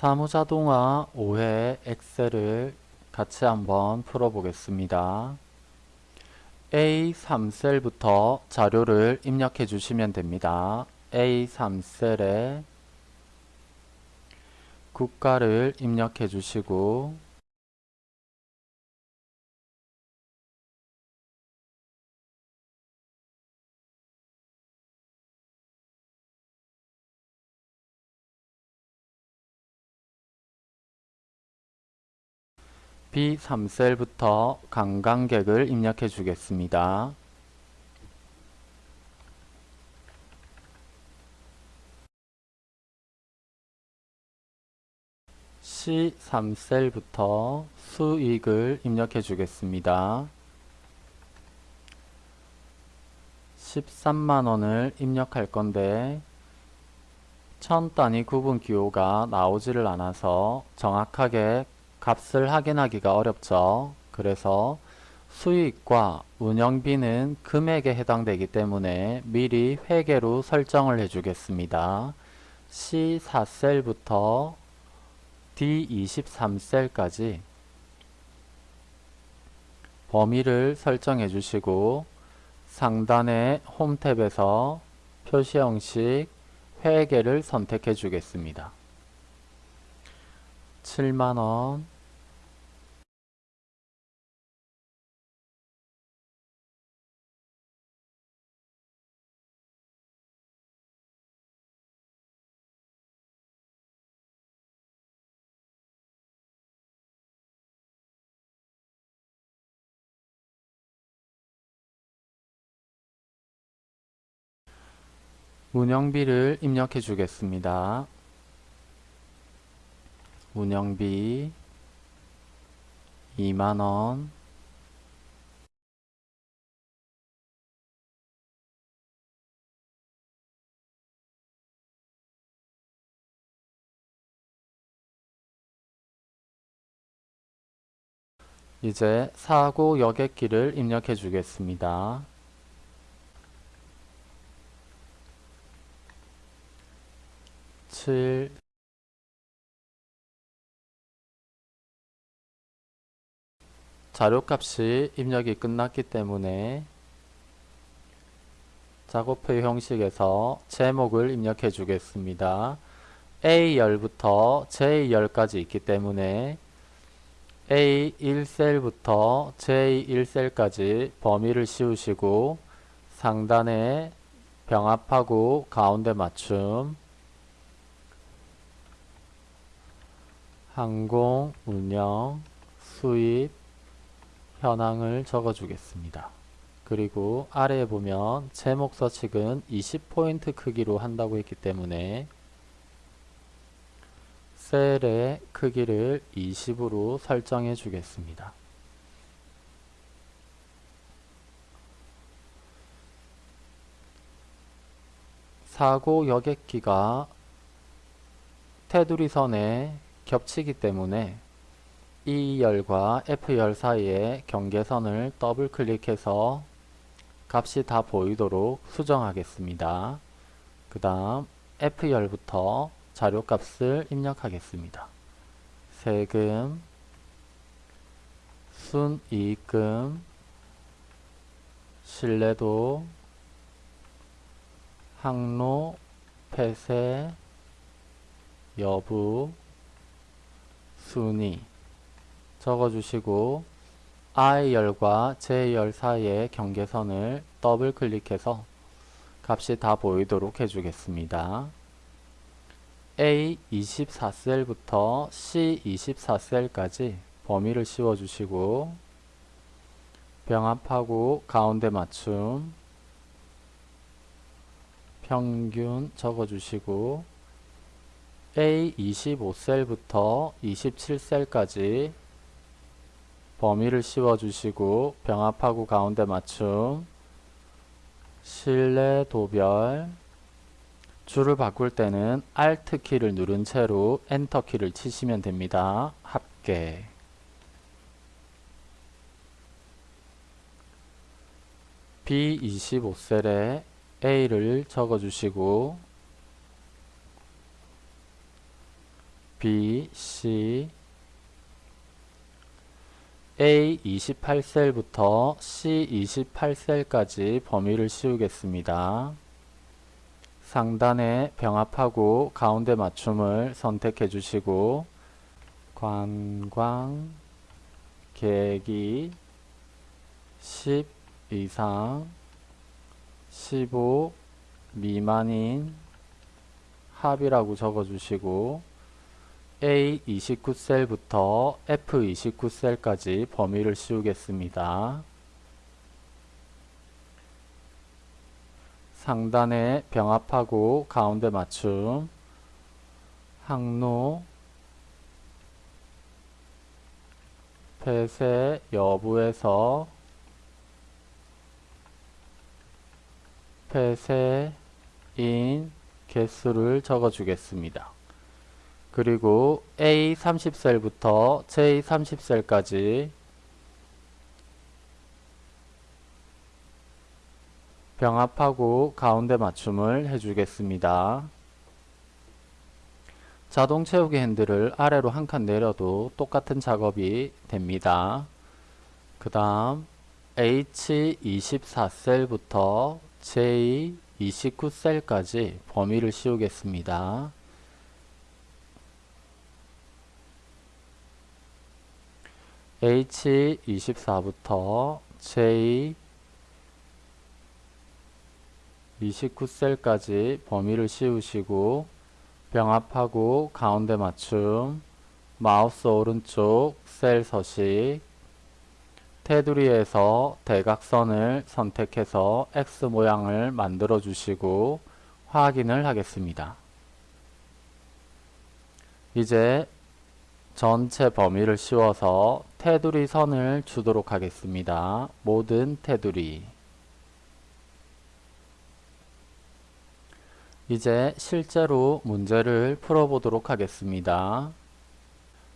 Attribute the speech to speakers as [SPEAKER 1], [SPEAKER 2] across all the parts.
[SPEAKER 1] 사무자동화 5회 엑셀을 같이 한번 풀어보겠습니다. A3셀부터 자료를 입력해 주시면 됩니다. A3셀에 국가를 입력해 주시고 B3셀부터 관광객을 입력해 주겠습니다. C3셀부터 수익을 입력해 주겠습니다. 13만원을 입력할 건데 천 단위 구분 기호가 나오지를 않아서 정확하게 값을 확인하기가 어렵죠. 그래서 수익과 운영비는 금액에 해당되기 때문에 미리 회계로 설정을 해주겠습니다. C4셀부터 D23셀까지 범위를 설정해 주시고 상단의 홈 탭에서 표시 형식 회계를 선택해 주겠습니다. 7만원 운영비를 입력해 주겠습니다. 운영비 2만원 이제 사고 여객기를 입력해 주겠습니다. 7 자료값이 입력이 끝났기 때문에 작업표 형식에서 제목을 입력해 주겠습니다. A열부터 J열까지 있기 때문에 A1셀부터 J1셀까지 범위를 씌우시고 상단에 병합하고 가운데 맞춤 항공, 운영, 수입, 현황을 적어 주겠습니다. 그리고 아래에 보면 제목 서식은 20포인트 크기로 한다고 했기 때문에 셀의 크기를 20으로 설정해 주겠습니다. 사고 여객기가 테두리 선에 겹치기 때문에 E열과 F열 사이에 경계선을 더블 클릭해서 값이 다 보이도록 수정하겠습니다. 그 다음 F열부터 자료값을 입력하겠습니다. 세금, 순이익금, 신뢰도, 항로, 폐쇄, 여부, 순위 적어주시고 I열과 J열 사이의 경계선을 더블 클릭해서 값이 다 보이도록 해주겠습니다. A24셀부터 C24셀까지 범위를 씌워주시고 병합하고 가운데 맞춤 평균 적어주시고 A25셀부터 27셀까지 범위를 씌워주시고 병합하고 가운데 맞춤 실내 도별 줄을 바꿀 때는 Alt 키를 누른 채로 엔터 키를 치시면 됩니다. 합계 B25셀에 A를 적어주시고 B, C A 28셀부터 C 28셀까지 범위를 씌우겠습니다. 상단에 병합하고 가운데 맞춤을 선택해 주시고 관광 계기 10 이상 15 미만인 합이라고 적어 주시고 A29셀부터 F29셀까지 범위를 씌우겠습니다. 상단에 병합하고 가운데 맞춤 항로 폐쇄 여부에서 폐쇄인 개수를 적어 주겠습니다. 그리고 A 30셀부터 J 30셀까지 병합하고 가운데 맞춤을 해주겠습니다. 자동 채우기 핸들을 아래로 한 칸 내려도 똑같은 작업이 됩니다. 그 다음 H24셀부터 J29셀까지 범위를 씌우겠습니다. H24부터 J29셀까지 범위를 씌우시고 병합하고 가운데 맞춤 마우스 오른쪽 셀 서식 테두리에서 대각선을 선택해서 X 모양을 만들어 주시고 확인을 하겠습니다. 이제 전체 범위를 씌워서 테두리 선을 주도록 하겠습니다. 모든 테두리 이제 실제로 문제를 풀어보도록 하겠습니다.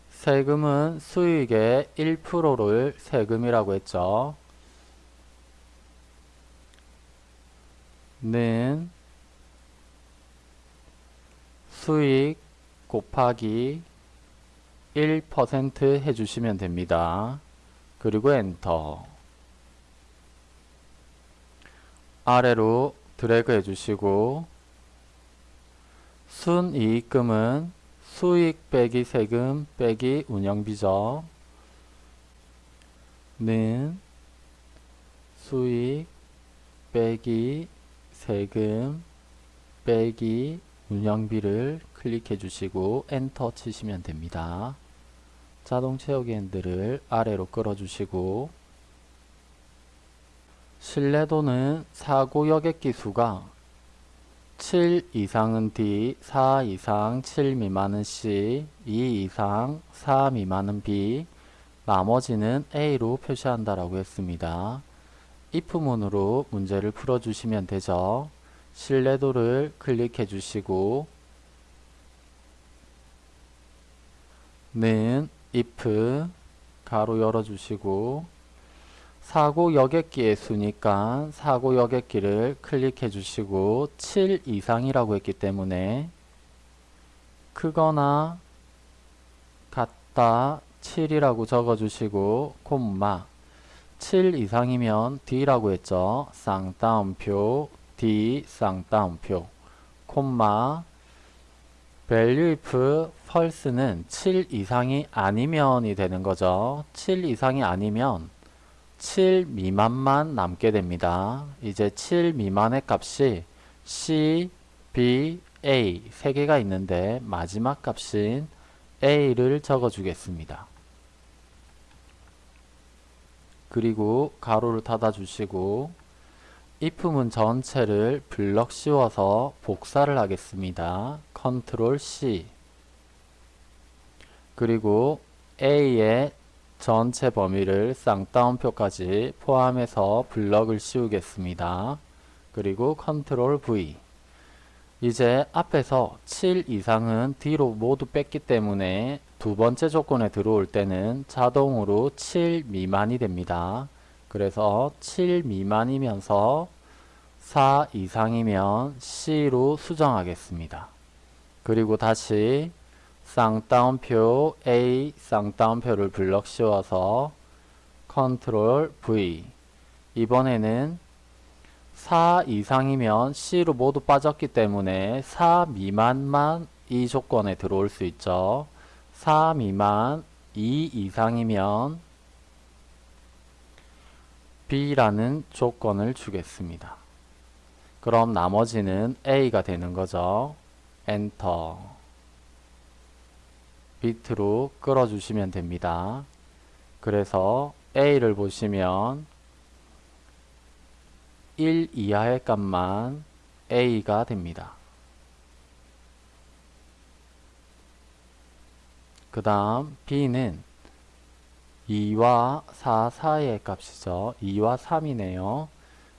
[SPEAKER 1] 세금은 수익의 1%를 세금이라고 했죠. 는 수익 곱하기 1% 해주시면 됩니다. 그리고 엔터 아래로 드래그 해주시고 순이익금은 수익 빼기 세금 빼기 운영비죠. 는 수익 빼기 세금 빼기 운영비를 클릭해 주시고 엔터 치시면 됩니다. 자동 채우기 핸들을 아래로 끌어 주시고 신뢰도는 사고 여객기 수가 7 이상은 D, 4 이상 7 미만은 C, 2 이상 4 미만은 B, 나머지는 A로 표시한다라고 했습니다. if문으로 문제를 풀어주시면 되죠. 신뢰도를 클릭해 주시고 는 if 가로 열어주시고 사고 여객기의 수니까 사고 여객기를 클릭해 주시고 7 이상이라고 했기 때문에 크거나 같다 7이라고 적어 주시고 콤마. 7 이상이면 D라고 했죠. 쌍따옴표 D 쌍따옴표. 콤마 value if false는 7 이상이 아니면이 되는 거죠. 7 이상이 아니면 7 미만만 남게 됩니다. 이제 7 미만의 값이 C, B, A 세 개가 있는데 마지막 값인 A를 적어 주겠습니다. 그리고 가로를 닫아 주시고 if문 전체를 블럭 씌워서 복사를 하겠습니다. 컨트롤 C 그리고 A의 전체 범위를 쌍따옴표까지 포함해서 블럭을 씌우겠습니다. 그리고 컨트롤 V 이제 앞에서 7 이상은 D로 모두 뺐기 때문에 두 번째 조건에 들어올 때는 자동으로 7 미만이 됩니다. 그래서 7 미만이면서 4 이상이면 C로 수정하겠습니다. 그리고 다시 쌍따옴표 A 쌍따옴표를 블럭 씌워서 컨트롤 V 이번에는 4 이상이면 C로 모두 빠졌기 때문에 4 미만만 이 조건에 들어올 수 있죠. 4 미만 2 이상이면 B라는 조건을 주겠습니다. 그럼 나머지는 A가 되는 거죠. 엔터 비트로 끌어주시면 됩니다. 그래서 A를 보시면 1 이하의 값만 A가 됩니다. 그 다음 B는 2와 4 사이의 값이죠. 2와 3이네요.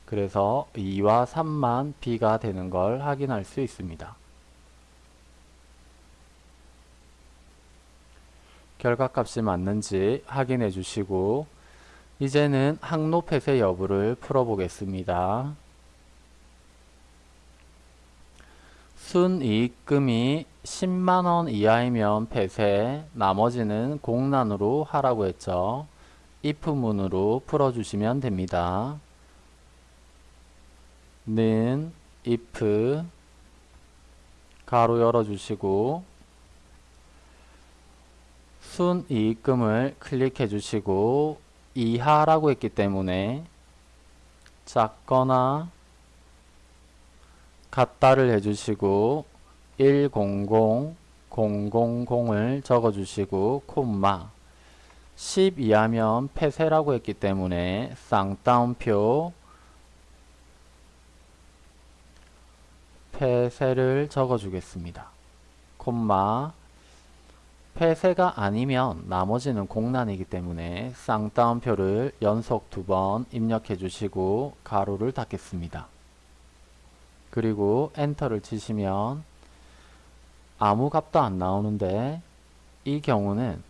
[SPEAKER 1] 그래서 2와 3만 B가 되는 걸 확인할 수 있습니다. 결과값이 맞는지 확인해 주시고 이제는 항로 폐쇄 여부를 풀어보겠습니다. 순이익금이 10만원 이하이면 폐쇄, 나머지는 공란으로 하라고 했죠. if문으로 풀어주시면 됩니다. 는 if 가로 열어주시고 순이익금을 클릭해 주시고 이하라고 했기 때문에 작거나 같다를 해주시고 100, 000을 적어주시고 콤마. 10 이하면 폐쇄라고 했기 때문에 쌍따옴표 폐쇄를 적어주겠습니다. 콤마 폐쇄가 아니면 나머지는 공란이기 때문에 쌍따옴표를 연속 두 번 입력해 주시고 가로를 닫겠습니다. 그리고 엔터를 치시면 아무 값도 안 나오는데 이 경우는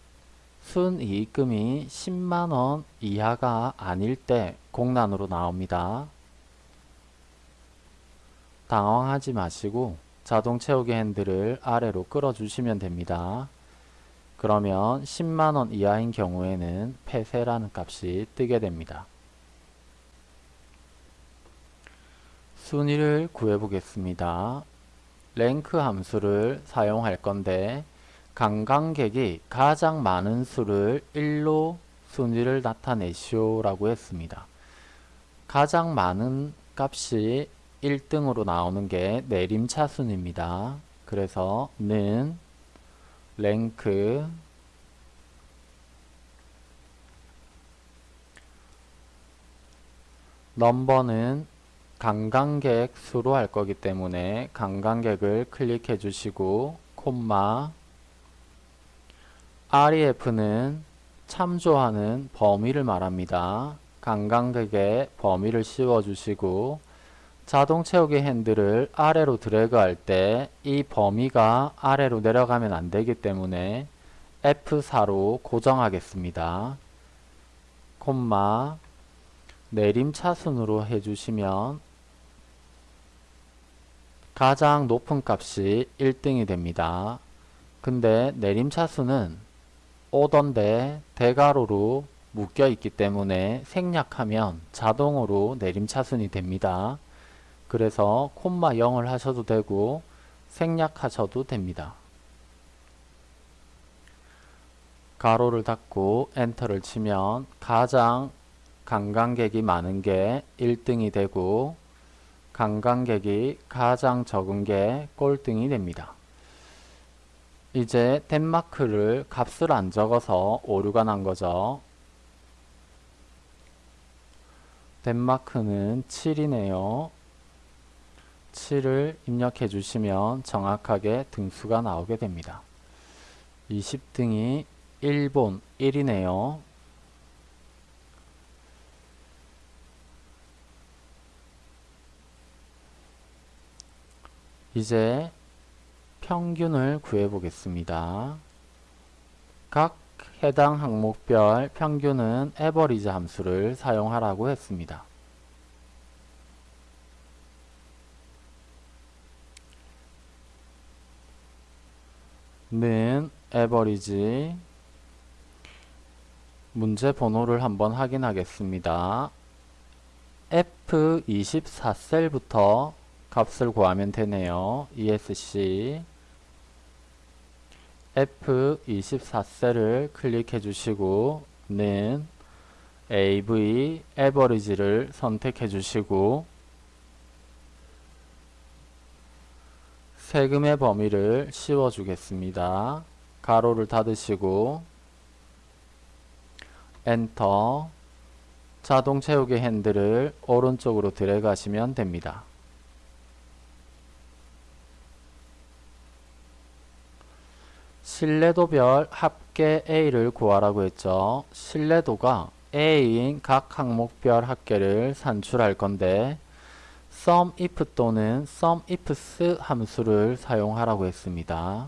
[SPEAKER 1] 순이익금이 10만원 이하가 아닐 때 공란으로 나옵니다. 당황하지 마시고 자동 채우기 핸들을 아래로 끌어주시면 됩니다. 그러면 10만원 이하인 경우에는 폐쇄라는 값이 뜨게 됩니다. 순위를 구해 보겠습니다. 랭크 함수를 사용할 건데 관광객이 가장 많은 수를 1로 순위를 나타내시오 라고 했습니다. 가장 많은 값이 1등으로 나오는 게 내림차순입니다. 그래서 는 랭크 넘버는 관광객 수로 할 거기 때문에 관광객을 클릭해 주시고 콤마 REF는 참조하는 범위를 말합니다. 관광객의 범위를 씌워 주시고 자동 채우기 핸들을 아래로 드래그 할 때 이 범위가 아래로 내려가면 안 되기 때문에 F4로 고정하겠습니다. 콤마 내림차순으로 해주시면 가장 높은 값이 1등이 됩니다. 근데 내림차순은 오던데 대가로로 묶여 있기 때문에 생략하면 자동으로 내림차순이 됩니다. 그래서 콤마 0을 하셔도 되고 생략하셔도 됩니다. 가로를 닫고 엔터를 치면 가장 관광객이 많은 게 1등이 되고 관광객이 가장 적은 게 꼴등이 됩니다. 이제 덴마크를 값을 안 적어서 오류가 난 거죠. 덴마크는 7이네요. 7을 입력해 주시면 정확하게 등수가 나오게 됩니다. 20등이 일본 1이네요. 이제 평균을 구해 보겠습니다. 각 해당 항목별 평균은 에버리지 함수를 사용하라고 했습니다. 는 에버리지 문제 번호를 한번 확인하겠습니다. F24셀부터 값을 구하면 되네요. ESC F24셀을 클릭해 주시고 는 AV 에버리지를 선택해 주시고 세금의 범위를 씌워 주겠습니다. 가로를 닫으시고 엔터 자동 채우기 핸들을 오른쪽으로 드래그 하시면 됩니다. 신뢰도별 합계 A를 구하라고 했죠. 신뢰도가 A인 각 항목별 합계를 산출할 건데 SUMIF 또는 SUMIFS 함수를 사용하라고 했습니다.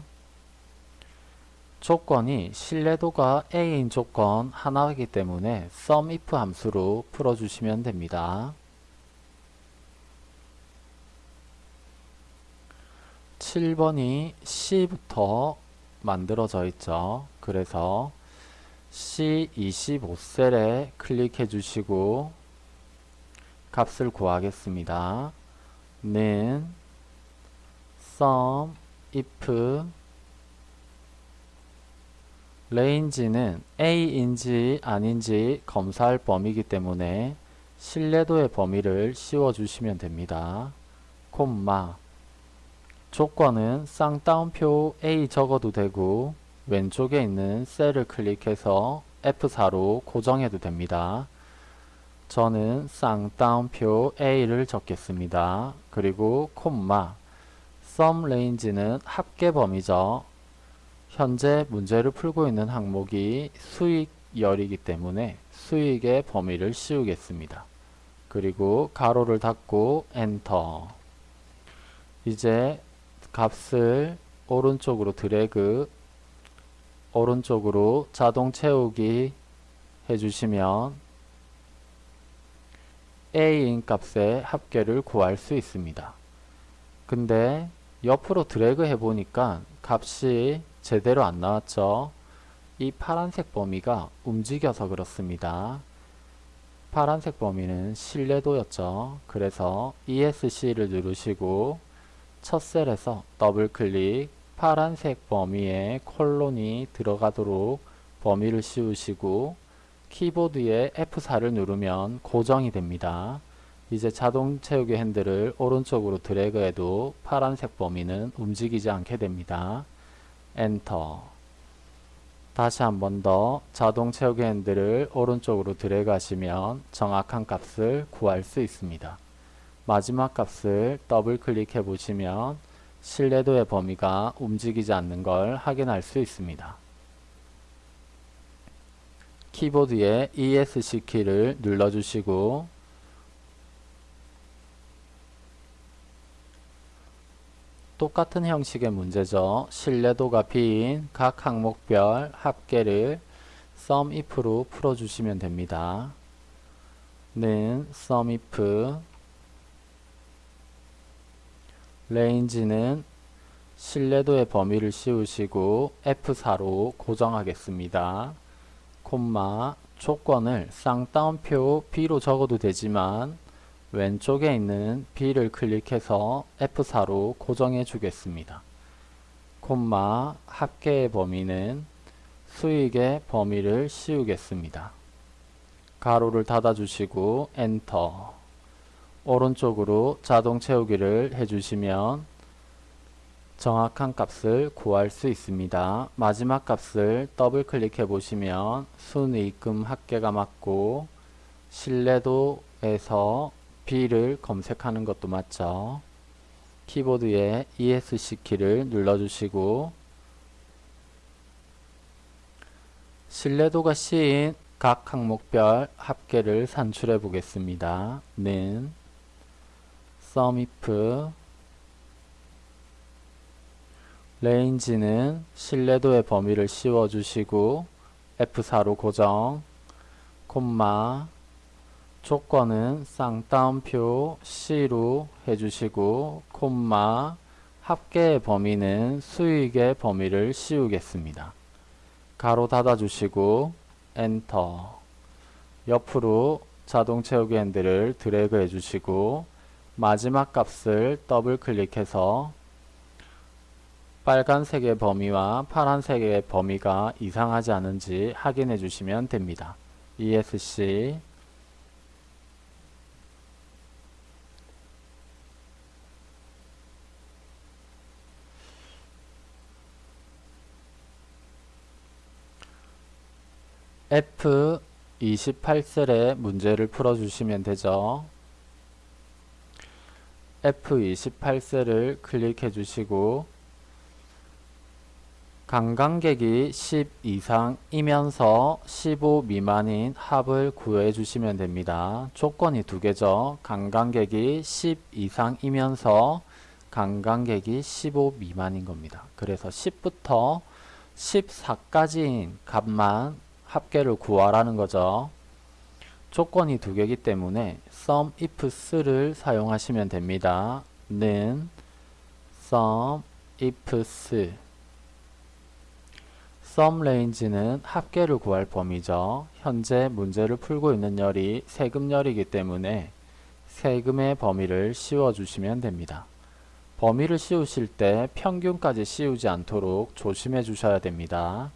[SPEAKER 1] 조건이 신뢰도가 A인 조건 하나이기 때문에 SUMIF 함수로 풀어주시면 됩니다. 7번이 C부터 만들어져 있죠. 그래서 C25셀에 클릭해 주시고 값을 구하겠습니다. 는 sum if range는 A인지 아닌지 검사할 범위이기 때문에 신뢰도의 범위를 씌워 주시면 됩니다. 콤마 조건은 쌍따옴표 A 적어도 되고 왼쪽에 있는 셀을 클릭해서 F4로 고정해도 됩니다. 저는 쌍따옴표 A를 적겠습니다. 그리고 콤마 sum range는 합계 범위죠. 현재 문제를 풀고 있는 항목이 수익열이기 때문에 수익의 범위를 씌우겠습니다. 그리고 가로를 닫고 엔터 이제 값을 오른쪽으로 드래그 오른쪽으로 자동 채우기 해주시면 A인 값의 합계를 구할 수 있습니다. 근데 옆으로 드래그 해보니까 값이 제대로 안 나왔죠. 이 파란색 범위가 움직여서 그렇습니다. 파란색 범위는 신뢰도였죠. 그래서 ESC를 누르시고 첫 셀에서 더블 클릭 파란색 범위에 콜론이 들어가도록 범위를 씌우시고 키보드에 F4를 누르면 고정이 됩니다. 이제 자동 채우기 핸들을 오른쪽으로 드래그해도 파란색 범위는 움직이지 않게 됩니다. 엔터 다시 한 번 더 자동 채우기 핸들을 오른쪽으로 드래그 하시면 정확한 값을 구할 수 있습니다. 마지막 값을 더블 클릭해 보시면 신뢰도의 범위가 움직이지 않는 걸 확인할 수 있습니다. 키보드에 ESC 키를 눌러주시고 똑같은 형식의 문제죠. 신뢰도가 B인 각 항목별 합계를 SUMIF로 풀어주시면 됩니다. 는 SUMIF 레인지는 신뢰도의 범위를 씌우시고 F4로 고정하겠습니다. 콤마 조건을 쌍따옴표 B로 적어도 되지만 왼쪽에 있는 B를 클릭해서 F4로 고정해 주겠습니다. 콤마 합계의 범위는 수익의 범위를 씌우겠습니다. 괄호를 닫아 주시고 엔터 오른쪽으로 자동 채우기를 해주시면 정확한 값을 구할 수 있습니다. 마지막 값을 더블 클릭해 보시면 순이익금 합계가 맞고 신뢰도에서 B를 검색하는 것도 맞죠. 키보드에 ESC 키를 눌러주시고 신뢰도가 C인 각 항목별 합계를 산출해 보겠습니다. 는 SUMIF 레인지는 신뢰도의 범위를 씌워주시고 F4로 고정 콤마 조건은 쌍따옴표 C로 해주시고 콤마 합계의 범위는 수익의 범위를 씌우겠습니다. 괄호 닫아주시고 엔터 옆으로 자동 채우기 핸들을 드래그 해주시고 마지막 값을 더블 클릭해서 빨간색의 범위와 파란색의 범위가 이상하지 않은지 확인해 주시면 됩니다. ESC F28셀의 문제를 풀어주시면 되죠. F28셀을 클릭해 주시고 관광객이 10 이상이면서 15 미만인 합을 구해 주시면 됩니다. 조건이 두 개죠. 관광객이 10 이상이면서 관광객이 15 미만인 겁니다. 그래서 10부터 14까지인 값만 합계를 구하라는 거죠. 조건이 두 개이기 때문에 sum ifs를 사용하시면 됩니다. 는 sum sum range는 합계를 구할 범위죠. 현재 문제를 풀고 있는 열이 세금열이기 때문에 세금의 범위를 씌워주시면 됩니다. 범위를 씌우실 때 평균까지 씌우지 않도록 조심해 주셔야 됩니다.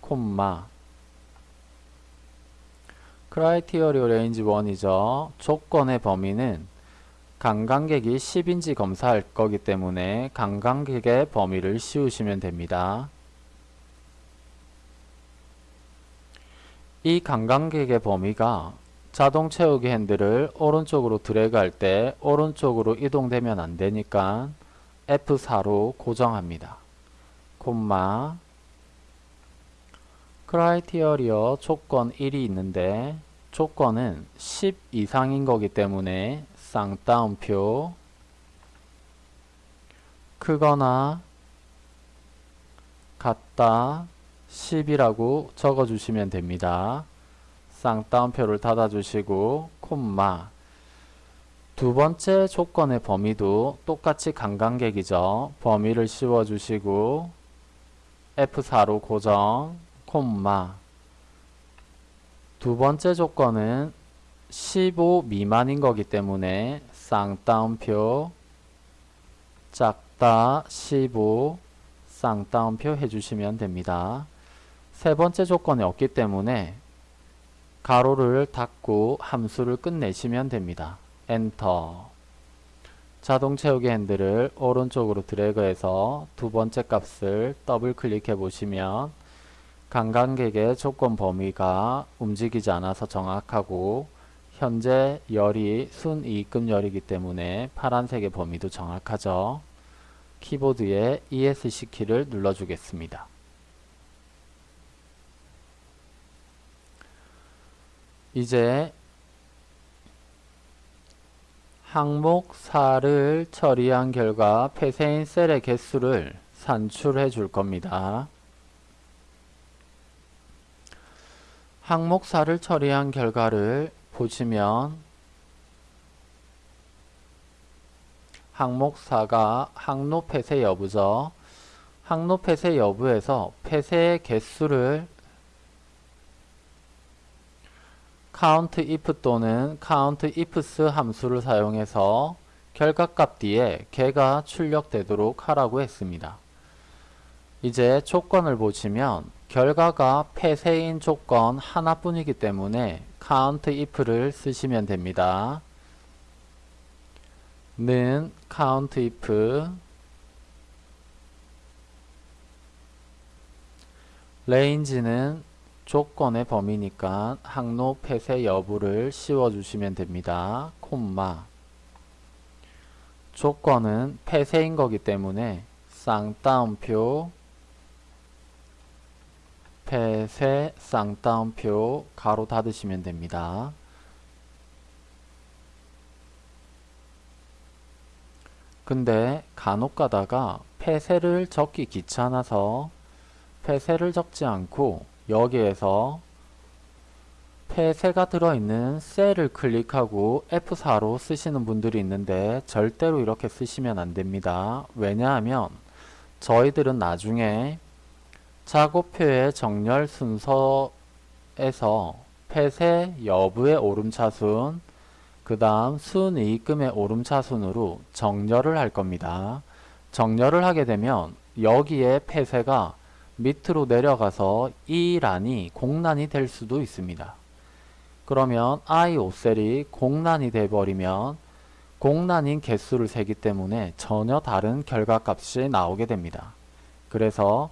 [SPEAKER 1] 콤마 criteria range 1이죠. 조건의 범위는 관광객이 10인지 검사할 거기 때문에 관광객의 범위를 씌우시면 됩니다. 이 관광객의 범위가 자동 채우기 핸들을 오른쪽으로 드래그 할 때 오른쪽으로 이동되면 안 되니까 F4로 고정합니다. 콤마. 크라이티어리어 조건 1이 있는데 조건은 10 이상인 거기 때문에 쌍따옴표. 크거나 같다 10이라고 적어주시면 됩니다. 쌍따옴표를 닫아주시고 콤마 두 번째 조건의 범위도 똑같이 관광객이죠. 범위를 씌워주시고 F4로 고정 콤마 두 번째 조건은 15 미만인 거기 때문에 쌍따옴표 작다 15 쌍따옴표 해주시면 됩니다. 세 번째 조건이 없기 때문에 괄호를 닫고 함수를 끝내시면 됩니다. 엔터 자동 채우기 핸들을 오른쪽으로 드래그해서 두 번째 값을 더블 클릭해 보시면 관광객의 조건 범위가 움직이지 않아서 정확하고 현재 열이 순이익금 열이기 때문에 파란색의 범위도 정확하죠. 키보드에 ESC 키를 눌러주겠습니다. 이제 항목 4를 처리한 결과 폐쇄인 셀의 개수를 산출해 줄 겁니다. 항목 4를 처리한 결과를 보시면 항목 4가 항로 폐쇄 여부죠. 항로 폐쇄 여부에서 폐쇄의 개수를 count if 또는 count ifs 함수를 사용해서 결과값 뒤에 개가 출력되도록 하라고 했습니다. 이제 조건을 보시면 결과가 폐쇄인 조건 하나뿐이기 때문에 count if를 쓰시면 됩니다. 는 count if range는 조건의 범위니까 항로 폐쇄 여부를 씌워주시면 됩니다. 콤마 조건은 폐쇄인 거기 때문에 쌍따옴표 폐쇄 쌍따옴표 가로 닫으시면 됩니다. 근데 간혹 가다가 폐쇄를 적기 귀찮아서 폐쇄를 적지 않고 여기에서 폐쇄가 들어있는 셀을 클릭하고 F4로 쓰시는 분들이 있는데 절대로 이렇게 쓰시면 안 됩니다. 왜냐하면 저희들은 나중에 작업표의 정렬 순서에서 폐쇄 여부의 오름차순 그 다음 순이익금의 오름차순으로 정렬을 할 겁니다. 정렬을 하게 되면 여기에 폐쇄가 밑으로 내려가서 이 란이 공란이 될 수도 있습니다. 그러면 i 5셀이 공란이 돼버리면 공란인 개수를 세기 때문에 전혀 다른 결과값이 나오게 됩니다. 그래서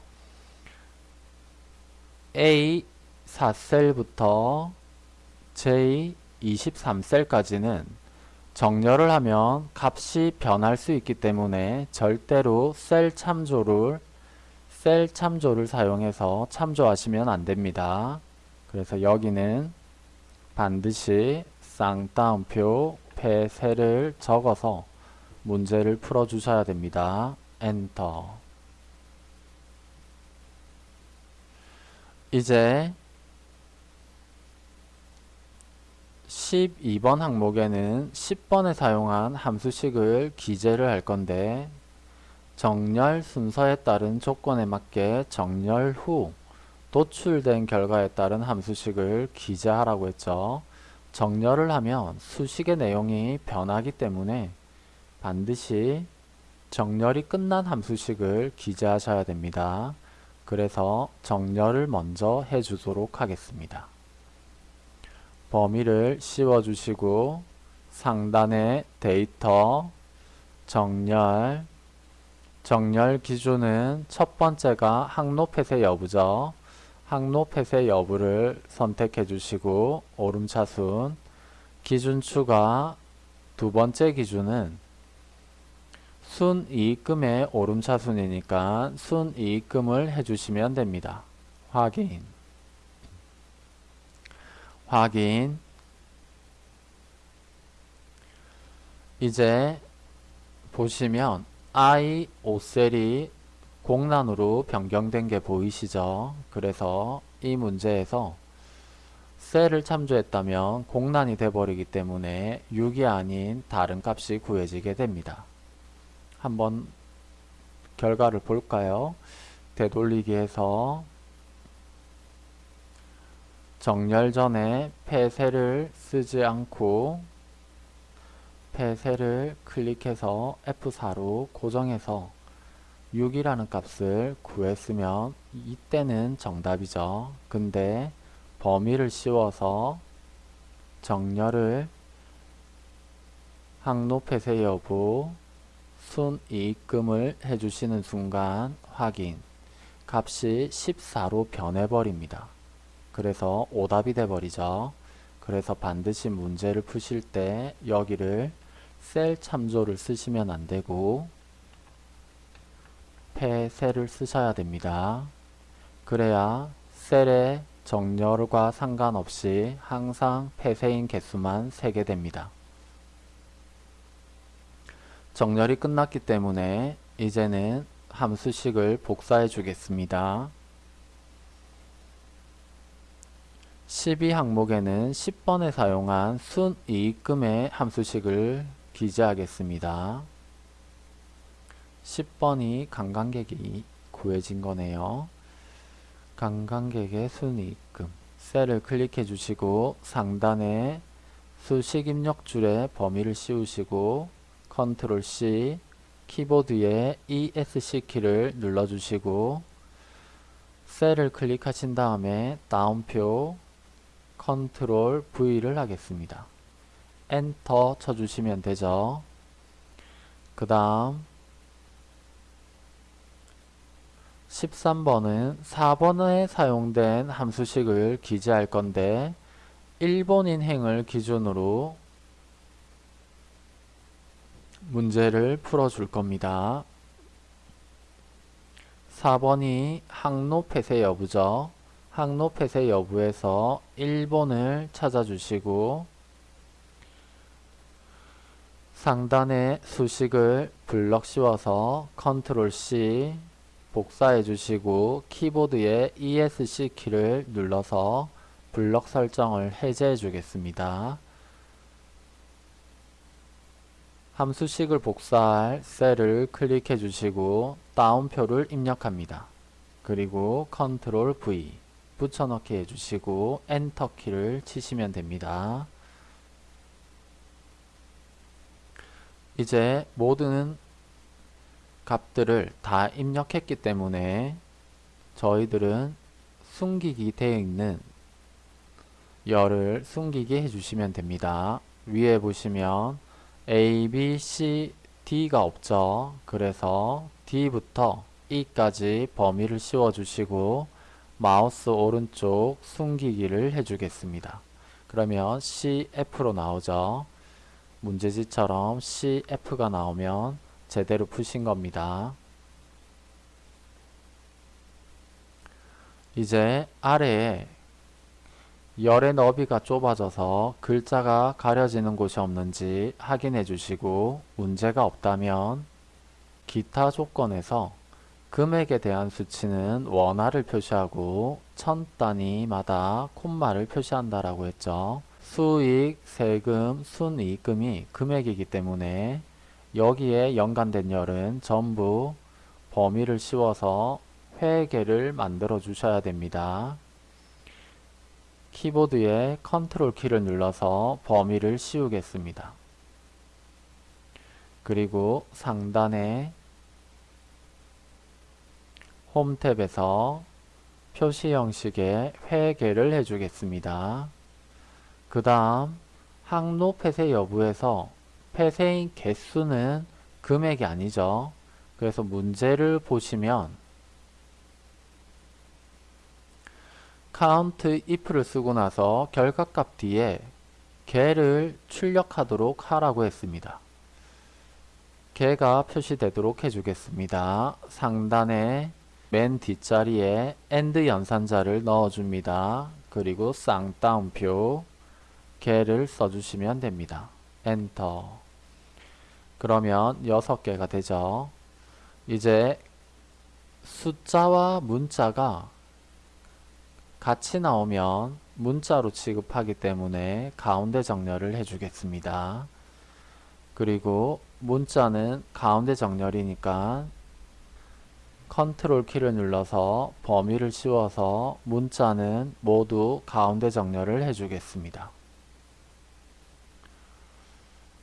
[SPEAKER 1] A 4셀부터 J 23셀까지는 정렬을 하면 값이 변할 수 있기 때문에 절대로 셀 참조를 셀 참조를 사용해서 참조하시면 안 됩니다. 그래서 여기는 반드시 쌍따옴표 폐쇄를 적어서 문제를 풀어 주셔야 됩니다. 엔터 이제 12번 항목에는 10번에 사용한 함수식을 기재를 할 건데 정렬 순서에 따른 조건에 맞게 정렬 후 도출된 결과에 따른 함수식을 기재하라고 했죠. 정렬을 하면 수식의 내용이 변하기 때문에 반드시 정렬이 끝난 함수식을 기재하셔야 됩니다. 그래서 정렬을 먼저 해주도록 하겠습니다. 범위를 씌워주시고 상단에 데이터, 정렬, 정렬 기준은 첫 번째가 항로 폐쇄 여부죠. 항로 폐쇄 여부를 선택해 주시고 오름차순 기준 추가 두 번째 기준은 순이익금의 오름차순이니까 순이익금을 해주시면 됩니다. 확인 확인 이제 보시면 I 5셀이 공란으로 변경된 게 보이시죠? 그래서 이 문제에서 셀을 참조했다면 공란이 돼버리기 때문에 6이 아닌 다른 값이 구해지게 됩니다. 한번 결과를 볼까요? 되돌리기 해서 정렬 전에 폐쇄를 쓰지 않고 폐쇄를 클릭해서 F4로 고정해서 6이라는 값을 구했으면 이때는 정답이죠. 근데 범위를 씌워서 정렬을 항로 폐쇄 여부 순이익금을 해주시는 순간 확인 값이 14로 변해버립니다. 그래서 오답이 돼버리죠. 그래서 반드시 문제를 푸실 때 여기를 셀 참조를 쓰시면 안되고 폐셀을 쓰셔야 됩니다. 그래야 셀의 정렬과 상관없이 항상 폐쇄인 개수만 세게 됩니다. 정렬이 끝났기 때문에 이제는 함수식을 복사해 주겠습니다. 12항목에는 10번에 사용한 순이익금의 함수식을 기재하겠습니다. 10번이 관광객이 구해진 거네요. 관광객의 순이익금 셀을 클릭해 주시고 상단에 수식 입력 줄에 범위를 씌우시고 컨트롤 C 키보드에 ESC 키를 눌러 주시고 셀을 클릭하신 다음에 따옴표 컨트롤 V를 하겠습니다. 엔터 쳐주시면 되죠. 그 다음 13번은 4번에 사용된 함수식을 기재할 건데 일본인 행을 기준으로 문제를 풀어줄 겁니다. 4번이 항로 폐쇄 여부죠. 항로 폐쇄 여부에서 1번을 찾아주시고 상단에 수식을 블럭 씌워서 컨트롤 C 복사해 주시고 키보드에 ESC 키를 눌러서 블럭 설정을 해제해 주겠습니다. 함수식을 복사할 셀을 클릭해 주시고 따옴표를 입력합니다. 그리고 컨트롤 V 붙여넣기 해주시고 엔터 키를 치시면 됩니다. 이제 모든 값들을 다 입력했기 때문에 저희들은 숨기기 되어 있는 열을 숨기게 해주시면 됩니다. 위에 보시면 A, B, C, D가 없죠. 그래서 D부터 E까지 범위를 씌워주시고 마우스 오른쪽 숨기기를 해주겠습니다. 그러면 CF로 나오죠. 문제지처럼 CF가 나오면 제대로 푸신 겁니다. 이제 아래에 열의 너비가 좁아져서 글자가 가려지는 곳이 없는지 확인해 주시고 문제가 없다면 기타 조건에서 금액에 대한 수치는 원화를 표시하고 천 단위마다 콤마를 표시한다라고 했죠. 수익, 세금, 순이익금이 금액이기 때문에 여기에 연관된 열은 전부 범위를 씌워서 회계를 만들어 주셔야 됩니다. 키보드에 컨트롤 키를 눌러서 범위를 씌우겠습니다. 그리고 상단에 홈 탭에서 표시 형식의 회계를 해주겠습니다. 그 다음 항로 폐쇄 여부에서 폐쇄인 개수는 금액이 아니죠. 그래서 문제를 보시면 count if를 쓰고 나서 결과값 뒤에 개를 출력하도록 하라고 했습니다. 개가 표시되도록 해주겠습니다. 상단에 맨 뒷자리에 AND 연산자를 넣어줍니다. 그리고 쌍따옴표 개를 써주시면 됩니다. 엔터 그러면 6개가 되죠. 이제 숫자와 문자가 같이 나오면 문자로 취급하기 때문에 가운데 정렬을 해주겠습니다. 그리고 문자는 가운데 정렬이니까 컨트롤 키를 눌러서 범위를 씌워서 문자는 모두 가운데 정렬을 해주겠습니다.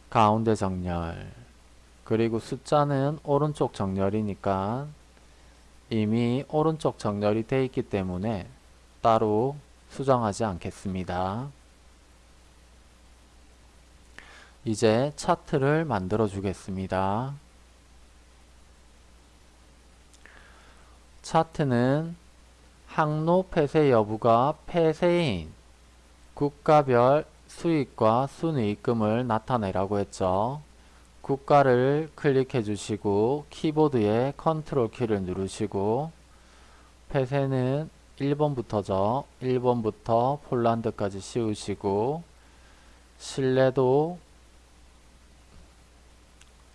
[SPEAKER 1] 가운데 정렬 그리고 숫자는 오른쪽 정렬이니까 이미 오른쪽 정렬이 되어 있기 때문에 따로 수정하지 않겠습니다. 이제 차트를 만들어 주겠습니다. 차트는 항로 폐쇄 여부가 폐쇄인 국가별 수익과 순이익금을 나타내라고 했죠. 국가를 클릭해 주시고 키보드에 컨트롤 키를 누르시고 폐쇄는 1번부터죠. 1번부터 폴란드까지 씌우시고 신뢰도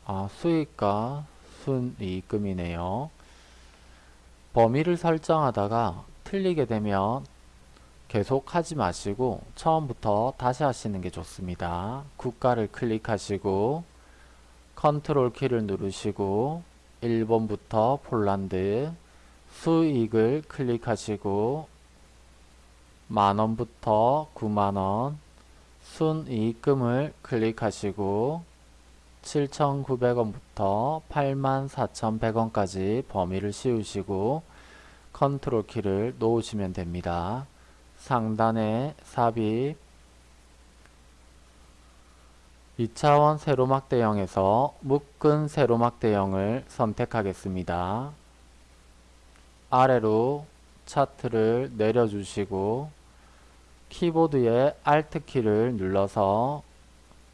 [SPEAKER 1] 아, 수익과 순이익금이네요. 범위를 설정하다가 틀리게 되면 계속 하지 마시고 처음부터 다시 하시는 게 좋습니다. 국가를 클릭하시고 컨트롤 키를 누르시고 1번부터 폴란드 수익을 클릭하시고 만원부터 9만원 순이익금을 클릭하시고 7,900원부터 84,100원까지 범위를 씌우시고 컨트롤 키를 놓으시면 됩니다. 상단에 삽입 2차원 세로막 대형에서 묶은 세로막 대형을 선택하겠습니다. 아래로 차트를 내려주시고 키보드의 Alt 키를 눌러서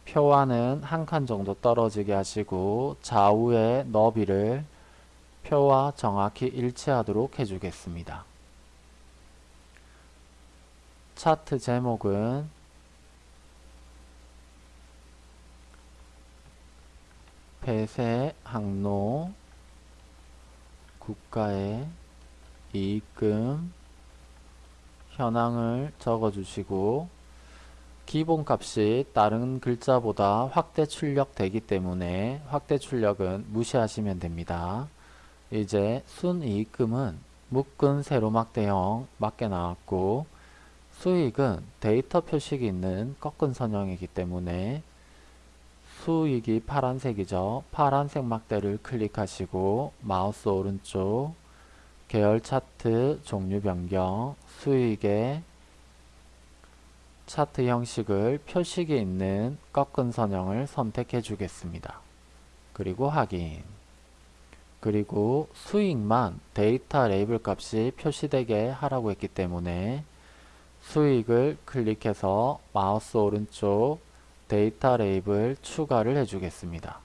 [SPEAKER 1] 표와는 한 칸 정도 떨어지게 하시고 좌우의 너비를 표와 정확히 일치하도록 해주겠습니다. 차트 제목은 폐쇄 항로 국가의 이익금 현황을 적어주시고 기본값이 다른 글자보다 확대 출력되기 때문에 확대 출력은 무시하시면 됩니다. 이제 순이익금은 묶은 세로막 대형 맞게 나왔고 수익은 데이터 표식이 있는 꺾은 선형이기 때문에 수익이 파란색이죠. 파란색 막대를 클릭하시고 마우스 오른쪽 계열 차트 종류 변경 수익의 차트 형식을 표식이 있는 꺾은 선형을 선택해 주겠습니다. 그리고 확인 그리고 수익만 데이터 레이블 값이 표시되게 하라고 했기 때문에 수익을 클릭해서 마우스 오른쪽 데이터 레이블 추가를 해주겠습니다.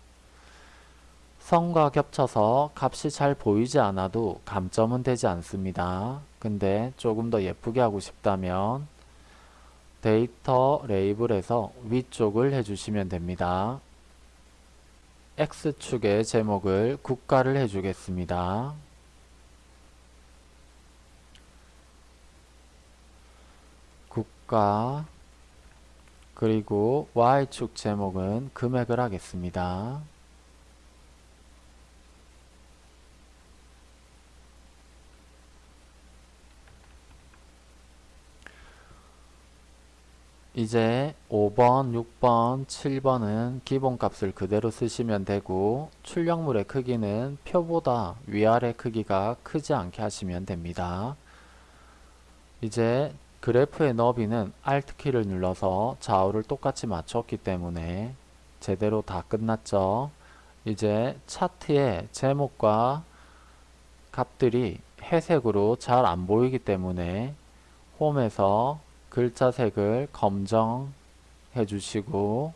[SPEAKER 1] 선과 겹쳐서 값이 잘 보이지 않아도 감점은 되지 않습니다. 근데 조금 더 예쁘게 하고 싶다면 데이터 레이블에서 위쪽을 해주시면 됩니다. X축의 제목을 국가를 해주겠습니다. 국가 그리고 Y축 제목은 금액을 하겠습니다. 이제 5번, 6번, 7번은 기본값을 그대로 쓰시면 되고 출력물의 크기는 표보다 위아래 크기가 크지 않게 하시면 됩니다. 이제 그래프의 너비는 Alt키를 눌러서 좌우를 똑같이 맞췄기 때문에 제대로 다 끝났죠. 이제 차트의 제목과 값들이 회색으로 잘 안 보이기 때문에 홈에서 글자 색을 검정해 주시고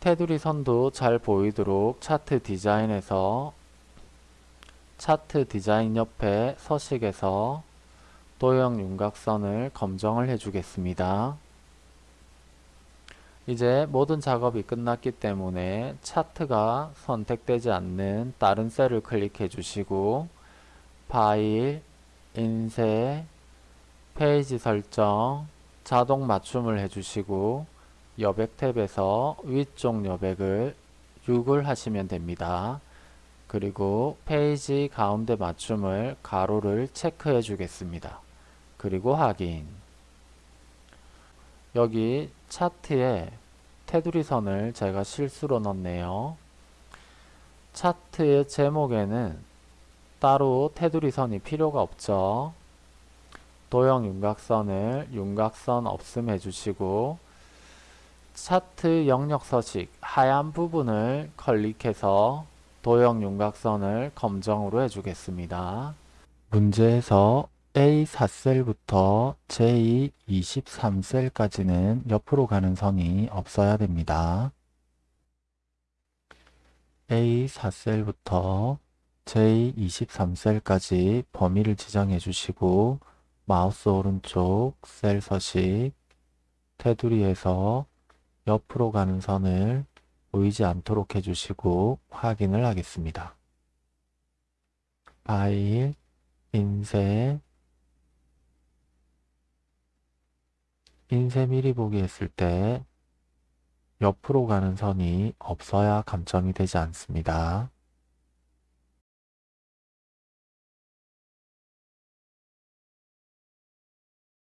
[SPEAKER 1] 테두리 선도 잘 보이도록 차트 디자인에서 차트 디자인 옆에 서식에서 도형 윤곽선을 검정을 해주겠습니다. 이제 모든 작업이 끝났기 때문에 차트가 선택되지 않는 다른 셀을 클릭해 주시고 파일, 인쇄, 페이지 설정, 자동 맞춤을 해주시고 여백 탭에서 위쪽 여백을 6을 하시면 됩니다. 그리고 페이지 가운데 맞춤을 가로를 체크해 주겠습니다. 그리고 확인 여기 차트에 테두리 선을 제가 실수로 넣었네요. 차트의 제목에는 따로 테두리 선이 필요가 없죠. 도형 윤곽선을 윤곽선 없음 해주시고 차트 영역 서식 하얀 부분을 클릭해서 도형 윤곽선을 검정으로 해주겠습니다. 문제에서 A4셀부터 J23셀까지는 옆으로 가는 선이 없어야 됩니다. A4셀부터 J23셀까지 범위를 지정해 주시고 마우스 오른쪽 셀 서식 테두리에서 옆으로 가는 선을 보이지 않도록 해주시고 확인을 하겠습니다. 파일, 인쇄, 인쇄 미리 보기 했을 때 옆으로 가는 선이 없어야 감점이 되지 않습니다.